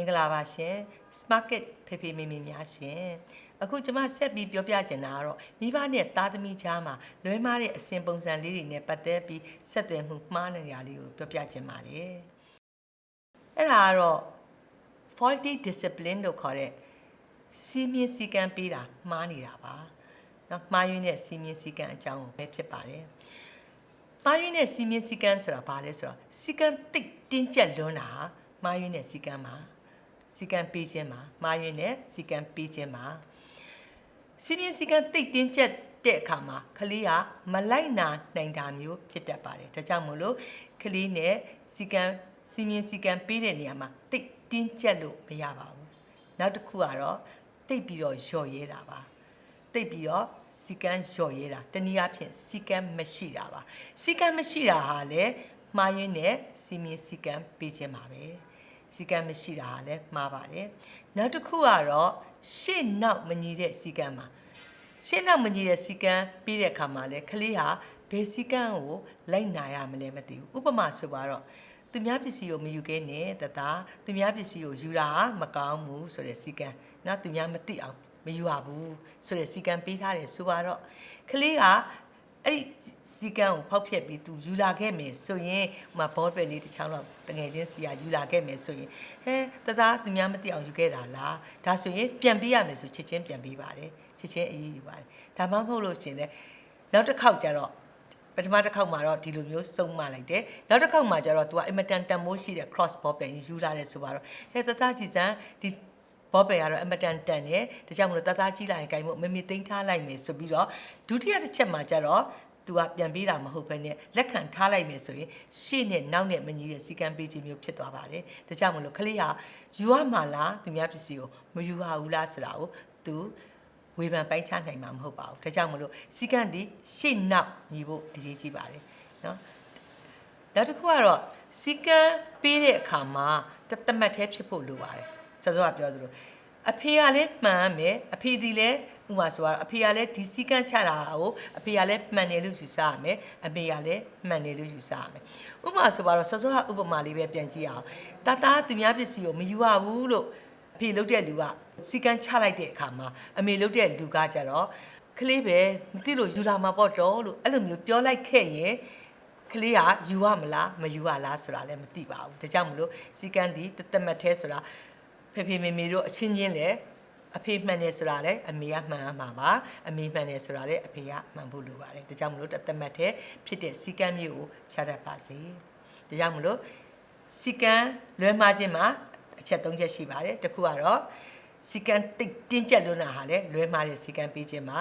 င်္ဂလာပါရှင် Smarket ဖေဖေမေမေများရှင်အခုကျွန်မဆက်ပြီးပြောပြချင်တာကတော့မိဘနဲ့သားသမီးကြားမှာလွဲမားတဲ့အစဉ်ပုံစံလေးတွေနဲ့ပတ်သက်ပြီးဆက်သွယ်မှုမှားနေတာလေးကိုပြောပြချင်ပါတယ်အဲ့ဒါကတော့ faulty discipline လို့ခေါ်တဲ့စီမင်းစည်းကမ်းပေးတာမှားနေတာပါနော်မှားယွင်းတဲ့စီမင်းစည်းကမ်းအကြောင်းကိုပဲဖြစ်ပါတယ်မှားယွင်းတဲ့စီမင်းစည်းကမ်းဆိုတာဘာလဲဆိုတော့စည်းကမ်းတိတ်တင်းကျပ်လွန်းတာဟာမှားယွင်းတဲ့စည်းကမ်းပါ စည်းကမ်းပေးခြင်းပါမှားယွင်းတဲ့စည်းကမ်းပေးခြင်းပါစီမင်းစည်းကမ်းတိတ်တင်းကျပ်တဲ့အခါမှာကလေးကမလိုက်နာနိုင်တာမျိုးဖြစ်တတ်ပါတယ်ဒါကြောင့်မို့လို့ကလေးနဲ့စီကံစီမင်းစီကံပေးတဲ့နေရာမှာတိတ်တင်းကျပ်လို့မရပါဘူးနောက်တစ်ခုကတော့တိတ်ပြီးတော့လျော့ရဲတာပါတိတ်ပြီးတော့စီကံလျော့ရဲတာတနည်းအားဖြင့်စီကံမရှိတာပါစီကံမရှိတာဟာလေမှားယွင်းတဲ့စီမင်းစီကံပေးခြင်းပါပဲ စီကံမရှိတာဟာလည်းမှားပါတယ်နောက်တစ်ခုကတော့ရှေ့နောက်မညီတဲ့စီကံပါရှင်းနောက်မကြီးတဲ့စီကံပြီးတဲ့အခါမှာလဲကလေးဟာဘယ်စီကံကိုလိုက်နာရမလဲမသိဘူးဥပမာဆိုပါတော့သူများပစ္စည်းကိုမယူခဲ့နဲ့တသားသူများပစ္စည်းကိုယူတာမကောင်းဘူးဆိုတဲ့စီကံနော်သူများမသိအောင်မယူရဘူးဆိုတဲ့စီကံပေးထားတယ်ဆိုပါတော့ကလေးက အဲ့ဒီစီကံကိုဖောက်ဖျက်ပြီးသူယူလာခဲ့မယ်ဆိုရင်ဟိုမှာဘောပယ်လေးတစ်ချောင်းတော့တငယ်ချင်းစီကယူလာခဲ့မယ်ဆိုရင်ဟဲတသားသူများမသိအောင်ယူခဲ့တာလားဒါဆိုရင်ပြန်ပေးရမယ်ဆိုချက်ချင်းပြန်ပေးပါတယ်ချက်ချင်းအရေးယူပါတယ်ဒါမှမဟုတ်လို့ရှင်လေနောက်တစ်ခေါက်ကျတော့ပထမတစ်ခေါက်မှာတော့ဒီလိုမျိုးစုံမလိုက်တယ်နောက်တစ်ခေါက်မှာကျတော့ तू ကအင်မတန်တန်မိုးရှိတဲ့ cross ball ပင်ယူလာတယ်ဆိုပါတော့ဟဲတသားကြည်စံဒီ ဘောပယ်ကတော့အမတန်တန်တယ်ဒါကြောင့်မလို့တသားကြီးလိုက်ရင်ဂိုင်မို့မမေသိမ်းထားလိုက်မယ်ဆိုပြီးတော့ဒုတိယတစ်ချက်မှာကျတော့သူကပြန်ပေးတာမဟုတ်ဘဲနဲ့လက်ခံထားလိုက်မယ်ဆိုရင်ရှေ့နဲ့နောက်နဲ့မညီတဲ့စီကံပေးခြင်းမျိုးဖြစ်သွားပါတယ်ဒါကြောင့်မလို့ကလေးဟာယူရမှာလားသူများပစ္စည်းကိုမယူရဘူးလားဆိုတာကိုသူဝေဖန်ပိုင်းခြားနိုင်မှာမဟုတ်ပါဘူးဒါကြောင့်မလို့စီကံဒီရှေ့နောက်ညီဖို့အရေးကြီးပါတယ်နော်နောက်တစ်ခုကတော့စီကံပေးတဲ့အခါမှာတသမတ်သေးဖြစ်ဖို့လိုပါတယ် စောစောကပြောသလိုအဖေကလည်းမှန်မယ်အဖေဒီလည်းဥပမာဆိုတော့အဖေကလည်းဒီစီကံချတာကိုအဖေကလည်းမှန်တယ်လို့ယူဆရမယ်အမေကလည်းမှန်တယ်လို့ယူဆရမယ်ဥပမာဆိုပါတော့စောစောကဥပမာလေးပဲပြန်ကြည့်အောင်တသားသူများပစ္စည်းကိုမယူရဘူးလို့အဖေလုပ်တဲ့လူကစီကံချလိုက်တဲ့အခါမှာအမေလုပ်တဲ့လူကကြတော့ကလေးပဲမသိလို့ယူလာမှာပေါ့တော့လို့အဲ့လိုမျိုးပြောလိုက်ခဲ့ရင်ကလေးကယူရမလားမယူရလားဆိုတာလည်းမသိပါဘူးဒါကြောင့်မလို့စီကန်းဒီတသက်မတ်သေးဆိုတာ ဖေဖေမေမေတို့အချင်းချင်းလည်းအဖေမှန်တယ်ဆိုတာလည်းအမေကမှန်ရမှာပါအမေမှန်တယ်ဆိုတာလည်းအဖေကမှန်ဖို့လိုပါတယ်ဒါကြောင့်မလို့တသက်မတ်သေးဖြစ်တဲ့စီကန်းမျိုးကိုချတတ်ပါစေဒါကြောင့်မလို့စီကန်းလွဲမှားခြင်းမှာအချက်၃ချက်ရှိပါတယ်တစ်ခုကတော့စီကန်းတိတ်တင်းကျပ်လွန်းတာဟာလည်းလွဲမှားတဲ့စီကန်းပေးခြင်းမှာ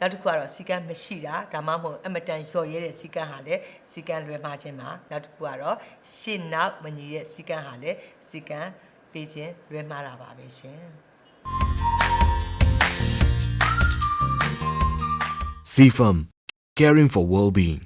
နောက်တစ်ခုကတော့စီကန်းမရှိတာဒါမှမဟုတ်အမတန်လျော့ရဲတဲ့စီကန်းဟာလည်းစီကန်းလွဲမှားခြင်းမှာနောက်တစ်ခုကတော့ရှေ့နောက်မညီတဲ့စီကန်းဟာလည်းစီကန်း ပေးခြင်းလွဲမှားတာပါပဲရှင် CFM, caring for well-being.